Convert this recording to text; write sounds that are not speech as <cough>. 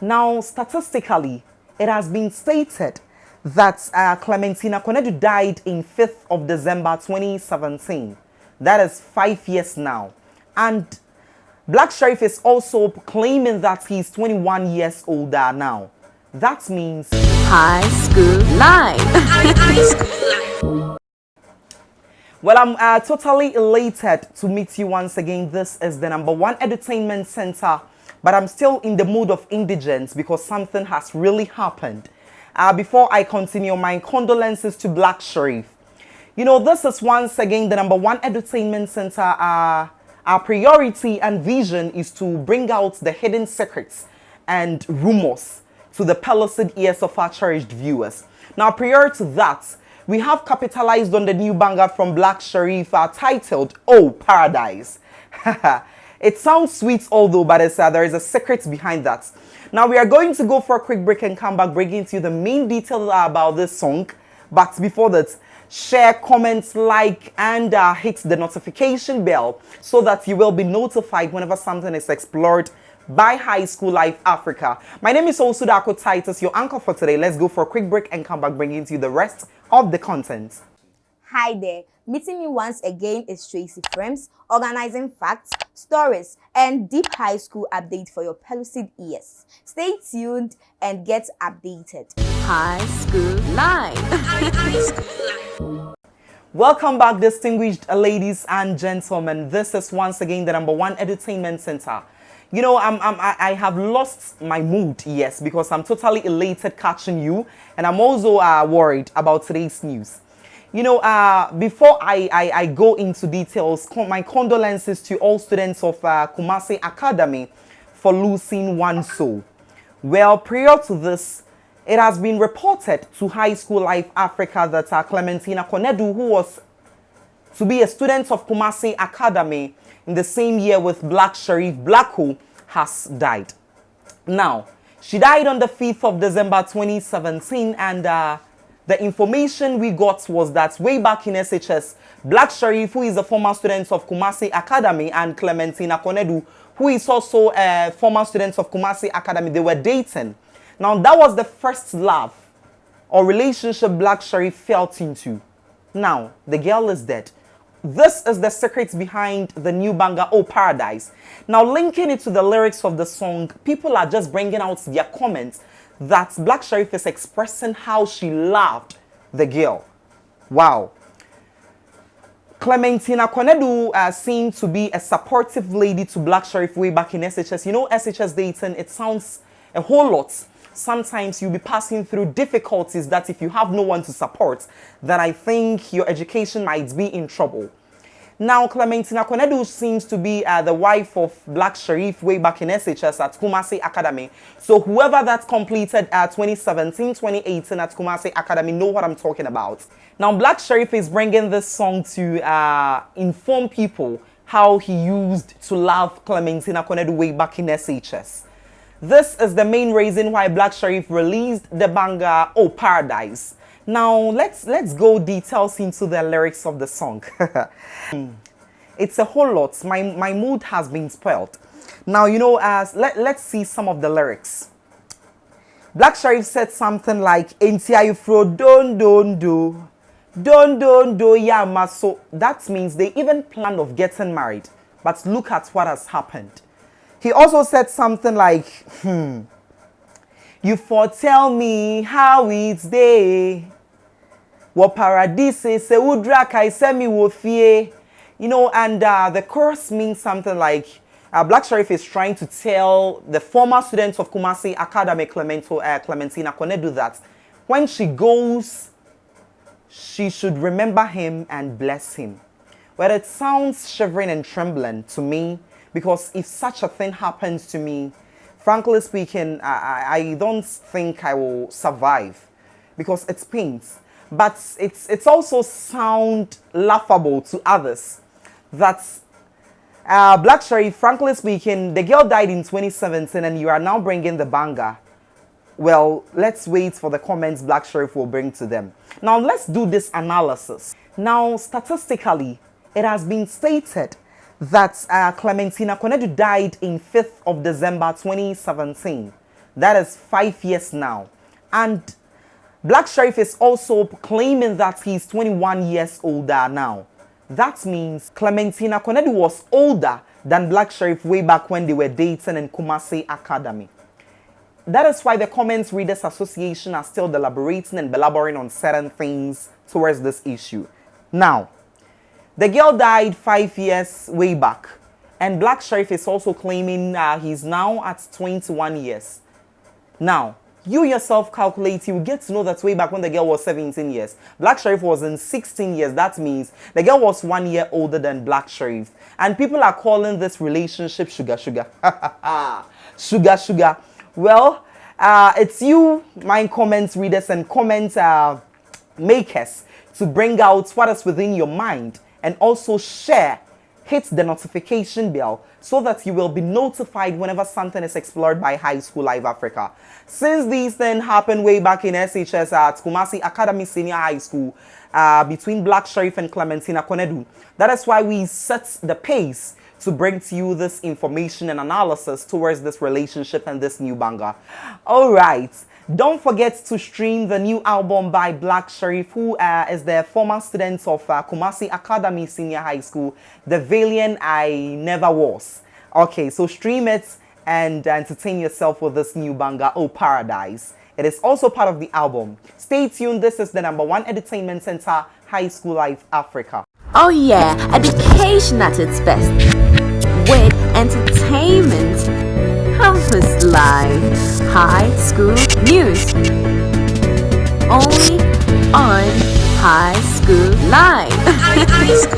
Now, statistically, it has been stated that uh, Clementina Konadu died in 5th of December 2017. That is five years now. And Black Sherif is also claiming that he's 21 years older now. That means High School life. <laughs> well, I'm uh, totally elated to meet you once again. This is the number one entertainment center, but I'm still in the mood of indigence because something has really happened. Uh, before I continue, my condolences to Black Sherif. You know, this is once again the number one entertainment center. Uh, our priority and vision is to bring out the hidden secrets and rumors to the pellucid ears of our cherished viewers. Now, prior to that, we have capitalized on the new banger from Black Sherif uh, titled Oh Paradise. <laughs> it sounds sweet although, but uh, there is a secret behind that. Now, we are going to go for a quick break and come back bringing to you the main details about this song. But before that, share, comment, like, and uh, hit the notification bell so that you will be notified whenever something is explored by High School Life Africa. My name is Osudako Titus, your anchor for today. Let's go for a quick break and come back bringing to you the rest of the content. Hi there. Meeting me once again is Tracy Frames, organizing facts, stories, and deep high school update for your pellucid ears. Stay tuned and get updated. High School Live. High <laughs> School Live. Welcome back, distinguished ladies and gentlemen. This is once again the number one entertainment center. You know, I'm, I'm, I have lost my mood, yes, because I'm totally elated catching you. And I'm also uh, worried about today's news. You know, uh, before I, I, I, go into details, my condolences to all students of uh, Kumasi Academy for losing one soul. Well, prior to this, it has been reported to High School Life Africa that uh, Clementina Konedu, who was to be a student of Kumasi Academy in the same year with Black Sherif Blacko, has died. Now, she died on the 5th of December 2017 and uh, the information we got was that way back in SHS, Black Sherif, who is a former student of Kumasi Academy, and Clementina Konedu, who is also a former student of Kumasi Academy, they were dating. Now, that was the first love or relationship Black Sherif felt into. Now, the girl is dead. This is the secret behind the new banger, Oh Paradise. Now, linking it to the lyrics of the song, people are just bringing out their comments that Black Sherif is expressing how she loved the girl. Wow. Clementina Konedu uh, seemed to be a supportive lady to Black Sherif way back in SHS. You know, SHS dating, it sounds a whole lot sometimes you'll be passing through difficulties that if you have no one to support, then I think your education might be in trouble. Now, Clementina Konedu seems to be uh, the wife of Black Sherif way back in SHS at Kumasi Academy. So whoever that completed uh, 2017, 2018 at Kumasi Academy know what I'm talking about. Now, Black Sherif is bringing this song to uh, inform people how he used to love Clementina Konedu way back in SHS. This is the main reason why Black Sherif released the banger Oh Paradise. Now let's let's go details into the lyrics of the song. <laughs> it's a whole lot. My my mood has been spoiled. Now you know as let, let's see some of the lyrics. Black Sherif said something like Entiaifro don don do don don do yama so that means they even planned of getting married. But look at what has happened. He also said something like, hmm, you foretell me how it's day. What paradise se udra kai semi wofie. You know, and uh, the chorus means something like, uh, Black Sherif is trying to tell the former students of Kumasi Academy, Clemento, uh, Clementina Konedu, that when she goes, she should remember him and bless him. Well, it sounds shivering and trembling to me because if such a thing happens to me, frankly speaking, I, I don't think I will survive because it pains. But it's, it's also sound laughable to others that uh, Black Sherif, frankly speaking, the girl died in 2017 and you are now bringing the banger. Well, let's wait for the comments Black Sherif will bring to them. Now, let's do this analysis. Now, statistically, it has been stated that uh, Clementina Konedu died in 5th of December 2017. That is five years now. And Black Sherif is also claiming that he's 21 years older now. That means Clementina Konadu was older than Black Sherif way back when they were dating in Kumasi Academy. That is why the Comments Readers Association are still deliberating and belaboring on certain things towards this issue. Now, the girl died five years way back, and Black Sherif is also claiming uh, he's now at 21 years. Now, you yourself calculate, you get to know that way back when the girl was 17 years. Black Sherif was in 16 years. That means the girl was one year older than Black Sherif. And people are calling this relationship sugar, sugar. <laughs> sugar, sugar. Well, uh, it's you, my comments readers and comment uh, makers, to bring out what is within your mind and also share. Hit the notification bell so that you will be notified whenever something is explored by High School Live Africa. Since these things happened way back in SHS at Kumasi Academy Senior High School uh, between Black Sherif and Clementina Konedu, that is why we set the pace to bring to you this information and analysis towards this relationship and this new banger. All right. Don't forget to stream the new album by Black Sherif, who uh, is the former student of uh, Kumasi Academy Senior High School, the Villain I Never Was. Okay, so stream it and entertain yourself with this new banger, Oh Paradise. It is also part of the album. Stay tuned. This is the number one entertainment center, High School Life Africa. Oh yeah, education at its best. With entertainment, campus life, high school news. Only on High School Live.